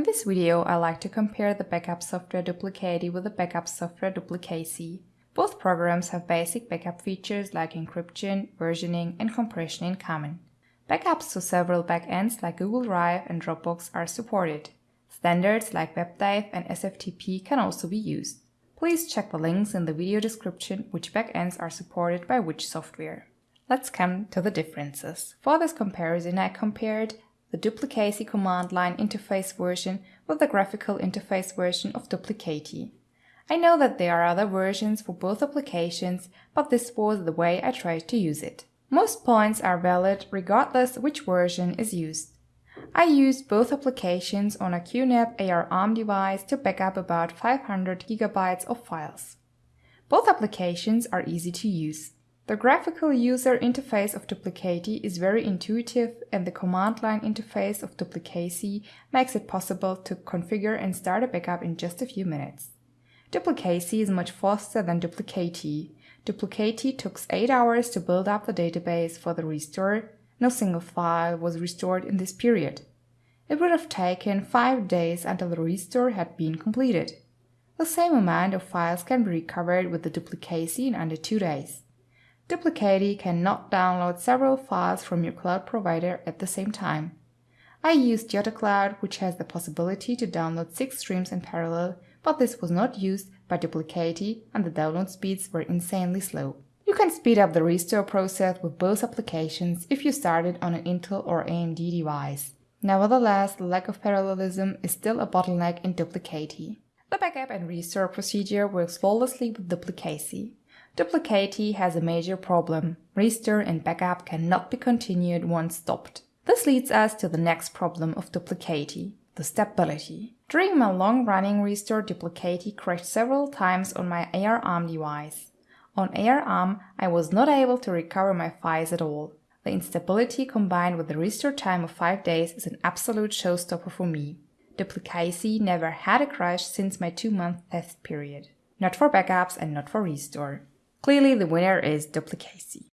In this video, I like to compare the backup software Duplicati with the backup software Duplicacy. Both programs have basic backup features like encryption, versioning, and compression in common. Backups to several backends like Google Drive and Dropbox are supported. Standards like WebDAV and SFTP can also be used. Please check the links in the video description which backends are supported by which software. Let's come to the differences. For this comparison I compared the Duplicacy command line interface version with the graphical interface version of Duplicati. I know that there are other versions for both applications, but this was the way I tried to use it. Most points are valid regardless which version is used. I used both applications on a QNAP ARM device to backup about 500 GB of files. Both applications are easy to use. The graphical user interface of Duplicati is very intuitive and the command line interface of Duplicacy makes it possible to configure and start a backup in just a few minutes. Duplicacy is much faster than Duplicati. Duplicati took 8 hours to build up the database for the restore. No single file was restored in this period. It would have taken 5 days until the restore had been completed. The same amount of files can be recovered with the Duplicacy in under 2 days. Duplicati cannot download several files from your cloud provider at the same time. I used Jottacloud, which has the possibility to download six streams in parallel, but this was not used by Duplicati and the download speeds were insanely slow. You can speed up the restore process with both applications if you started on an Intel or AMD device. Nevertheless, the lack of parallelism is still a bottleneck in Duplicati. The backup and restore procedure works flawlessly with Duplicacy. Duplicati has a major problem. Restore and backup cannot be continued once stopped. This leads us to the next problem of Duplicati, the stability. During my long-running restore, Duplicati crashed several times on my ARM device. On ARM, I was not able to recover my files at all. The instability combined with the restore time of 5 days is an absolute showstopper for me. Duplicacy never had a crash since my 2-month test period. Not for backups and not for restore. Clearly the winner is Duplicacy.